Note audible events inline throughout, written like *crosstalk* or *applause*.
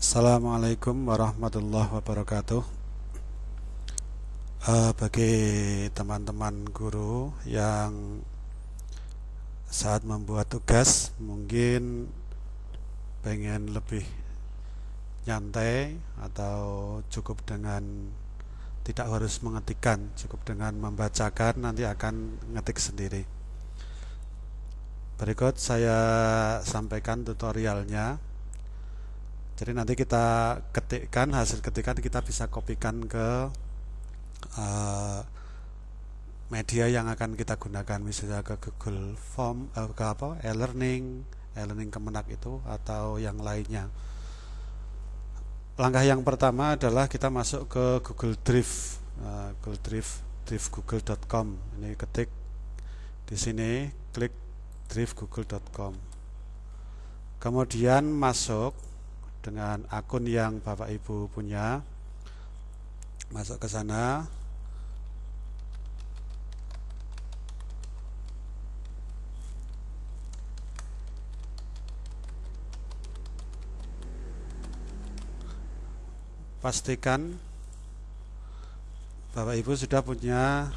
Assalamualaikum warahmatullahi wabarakatuh. Uh, Bagi teman-teman guru yang saat membuat tugas mungkin pengen lebih nyantai atau cukup dengan tidak harus mengetikkan cukup dengan membacakan nanti akan ngetik sendiri. Berikut saya sampaikan tutorialnya jadi nanti kita ketikkan hasil ketikan kita bisa kopikan ke uh, media yang akan kita gunakan. Misalnya ke Google Form uh, ke apa e-learning e-learning Kemenak itu atau yang lainnya. Langkah yang pertama adalah kita masuk ke Google Drive. Uh, Google Drive drivegoogle.com ini ketik di sini klik drivegoogle.com kemudian masuk dengan akun yang Bapak Ibu punya. Masuk ke sana. Pastikan Bapak Ibu sudah punya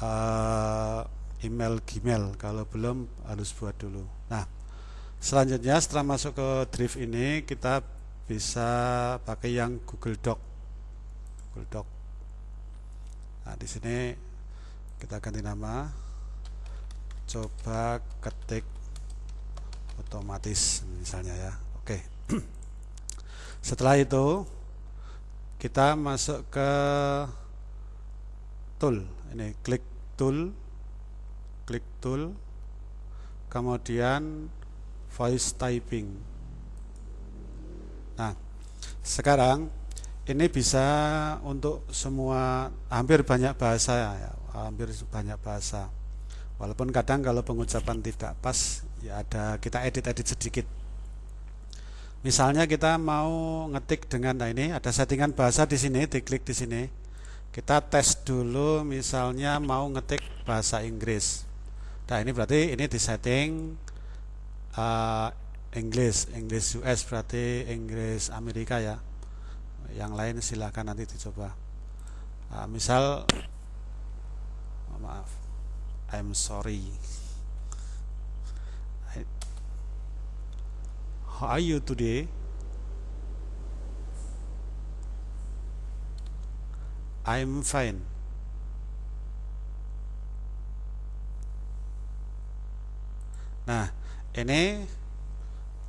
uh, email Gmail. Kalau belum harus buat dulu. Nah Selanjutnya setelah masuk ke Drive ini kita bisa pakai yang Google Doc. Google Doc. Nah, di sini kita ganti nama. Coba ketik otomatis misalnya ya. Oke. *clears throat* Setelah itu kita masuk ke tool. Ini klik tool. Klik tool. Kemudian voice typing. Nah, sekarang ini bisa untuk semua hampir banyak bahasa ya, hampir banyak bahasa. Walaupun kadang kalau pengucapan tidak pas ya ada kita edit-edit sedikit. Misalnya kita mau ngetik dengan nah ini ada settingan bahasa di sini, diklik di sini. Kita tes dulu misalnya mau ngetik bahasa Inggris. Nah, ini berarti ini disetting uh, Inggris, US berarti Inggris Amerika ya. Yang lain silahkan nanti dicoba. Uh, misal, oh, maaf, I'm sorry. How are you today? I'm fine. Nah, ini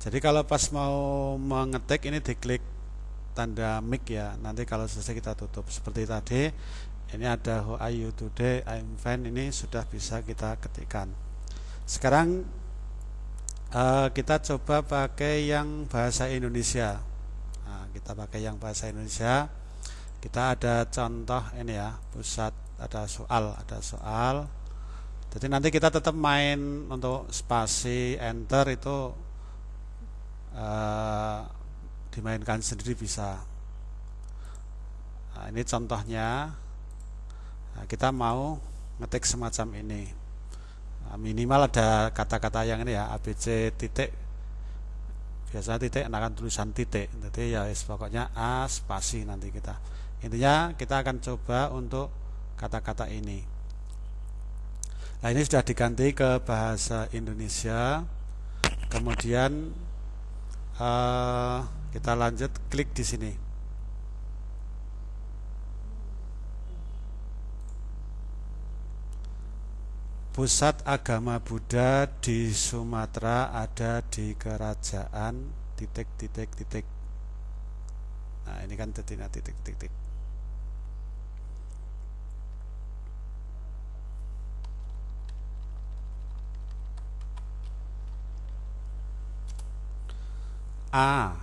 jadi kalau pas mau mengetik ini diklik tanda mic ya. Nanti kalau selesai kita tutup. Seperti tadi ini ada how are you today I'm fine ini sudah bisa kita ketikkan. Sekarang uh, kita coba pakai yang bahasa Indonesia. Nah, kita pakai yang bahasa Indonesia. Kita ada contoh ini ya pusat ada soal ada soal jadi nanti kita tetap main untuk spasi enter itu uh, dimainkan sendiri bisa. Nah, ini contohnya. Nah, kita mau ngetik semacam ini. Nah, minimal ada kata-kata yang ini ya ABC titik. Biasa titik akan tulisan titik. Jadi ya pokoknya A spasi nanti kita. Intinya kita akan coba untuk kata-kata ini Nah ini sudah diganti ke bahasa Indonesia. Kemudian uh, kita lanjut klik di sini. Pusat agama Buddha di Sumatera ada di kerajaan titik titik titik. Nah ini kan titik titik titik. A.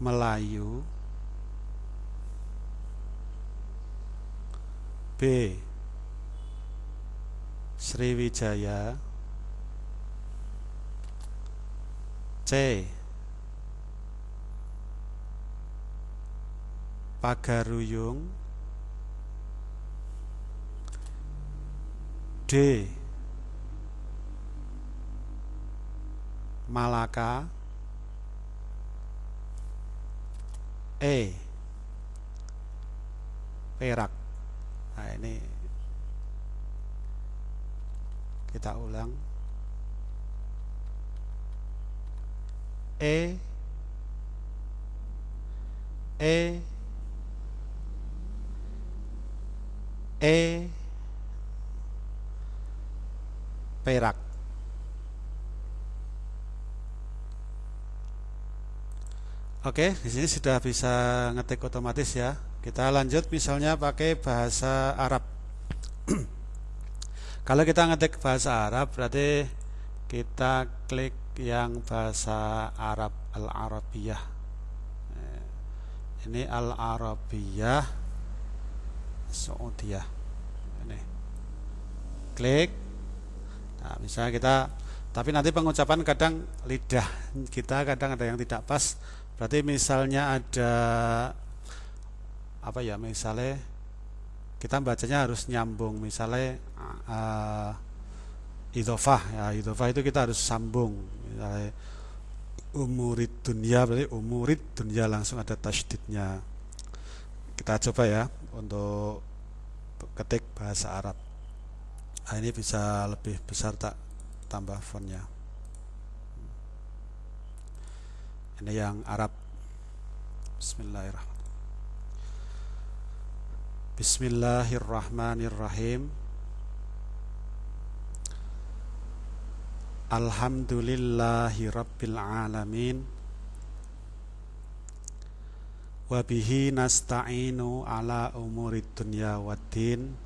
Melayu. B. Sriwijaya. C. Pagaruyung. D Malaka. E. Perak. Nah ini kita ulang. E. E. E. Perak Oke, di sini sudah bisa ngetik otomatis ya. Kita lanjut misalnya pakai bahasa Arab. *clears throat* Kalau kita ngetik bahasa Arab berarti kita klik yang bahasa Arab Al-Arabiyah. Ini Al-Arabiyah Saudiyah. Ini. Klik. Nah, misalnya kita tapi nanti pengucapan kadang lidah kita kadang ada yang tidak pas Berarti misalnya ada apa ya misalnya kita bacanya harus nyambung. Misalnya uh, idofah ya idofah itu kita harus sambung. Misalnya umurid dunia berarti umurid dunia langsung ada tasdidnya kita coba ya untuk ketik bahasa Arab. Nah, ini bisa lebih besar tak? Tambah fontnya ini yang Arab. Bismillahirrahmanirrahim. Bismillahirrahmanirrahim. Alhamdulillahi Rabbil Alamin. Wabihi nasta'inu ala umurid dunya waddin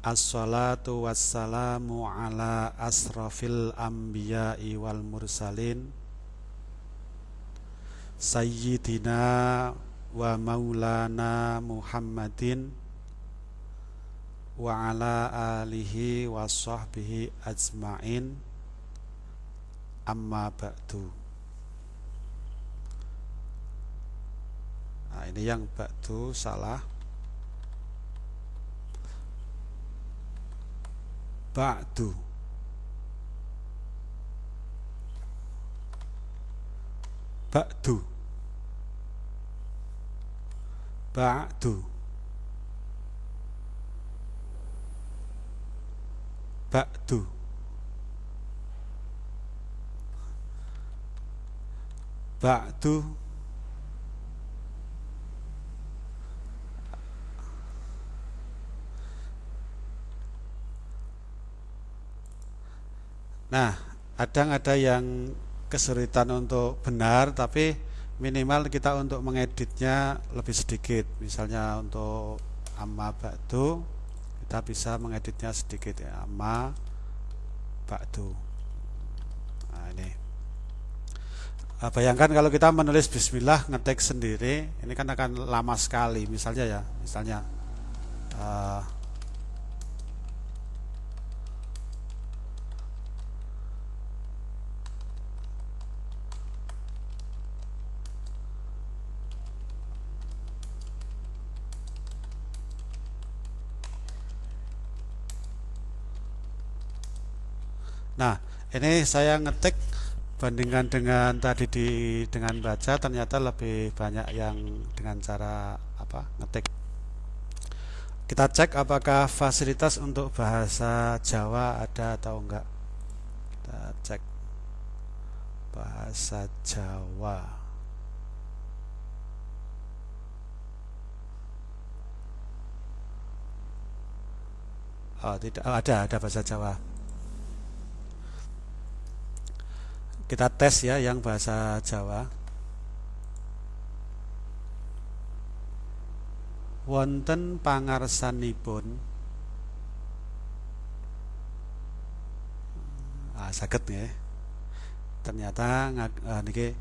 Assalatu wassalamu ala asrafil anbiya'i wal mursalin. Sayyidina wa maulana Muhammadin Wa ala alihi wa sahbihi ajma'in. Amma ba'du. Nah ini yang ba'du salah ba'du. Ba'du. Ba'du. Ba'du. Ba'du Nah, kadang ada yang kesulitan untuk benar, tapi minimal kita untuk mengeditnya lebih sedikit. Misalnya untuk amma ba'du, kita bisa mengeditnya sedikit ya, amma ba'du. Nah, ini. Nah, bayangkan kalau kita menulis bismillah ngetik sendiri, ini kan akan lama sekali. Misalnya ya, misalnya uh, Nah, ini saya ngetik bandingkan dengan tadi di dengan baca ternyata lebih banyak yang dengan cara apa ngetik. Kita cek apakah fasilitas untuk bahasa Jawa ada atau enggak. Kita cek bahasa Jawa. Oh, tidak oh, ada ada bahasa Jawa. Kita tes ya yang bahasa Jawa. Wonten pangarsanipun ah, sakit ya. Ternyata uh, niki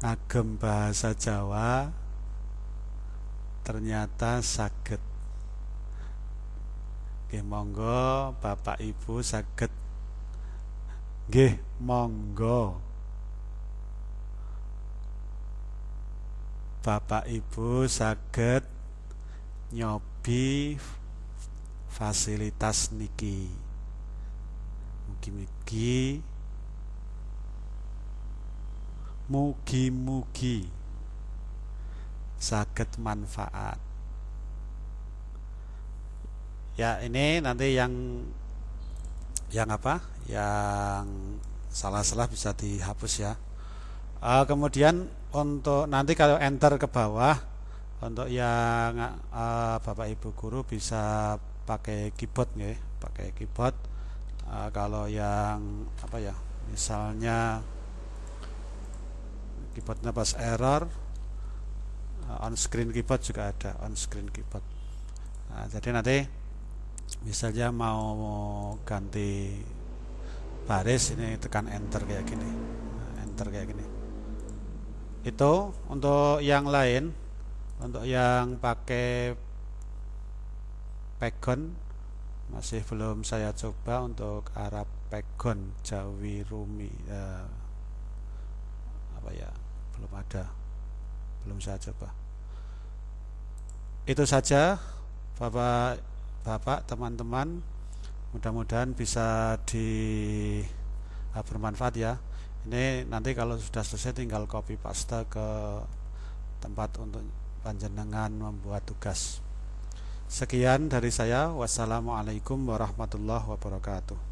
ngagem bahasa Jawa ternyata sakit Nggih monggo Bapak Ibu sakit Nggih monggo. Bapak Ibu saged nyobi fasilitas niki. Mugi-mugi. Mugi-mugi saged manfaat. Ya ini nanti yang yang apa? Yang salah-salah bisa dihapus ya. Uh, kemudian untuk nanti kalau enter ke bawah untuk yang uh, bapak ibu guru bisa pakai keyboard ya pakai keyboard. Uh, kalau yang apa ya? Misalnya keyboardnya pas error on screen keyboard juga ada on screen keyboard. Nah, jadi nanti misalnya mau ganti baris ini tekan enter kayak gini. Nah, enter kayak gini. Itu untuk yang lain untuk yang pakai pegon masih belum saya coba untuk Arab pegon Jawi Rumi eh, apa ya belum ada belum saya coba itu saja Bapak Bapak, teman-teman. Mudah-mudahan bisa di uh, bermanfaat ya. Ini nanti kalau sudah selesai tinggal copy paste ke tempat untuk panjenengan membuat tugas. Sekian dari saya. Wassalamualaikum warahmatullahi wabarakatuh.